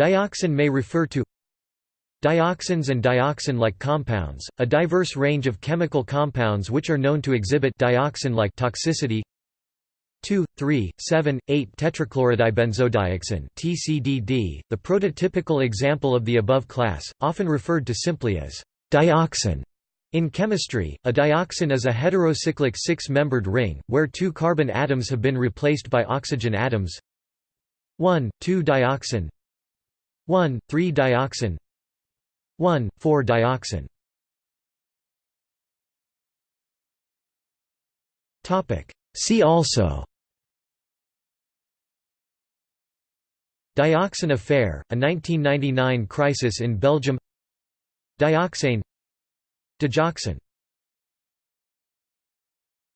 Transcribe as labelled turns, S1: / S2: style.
S1: Dioxin may refer to Dioxins and dioxin-like compounds, a diverse range of chemical compounds which are known to exhibit dioxin-like toxicity 2, 3, 7, 8 tetrachlorodibenzodioxin TCDD, the prototypical example of the above class, often referred to simply as dioxin. In chemistry, a dioxin is a heterocyclic six-membered ring, where two carbon atoms have been replaced by oxygen atoms 1, 2-dioxin 1, 3-dioxin 1, 4-dioxin See also. Dioxin affair, a 1999 crisis in Belgium. Dioxane. Digoxin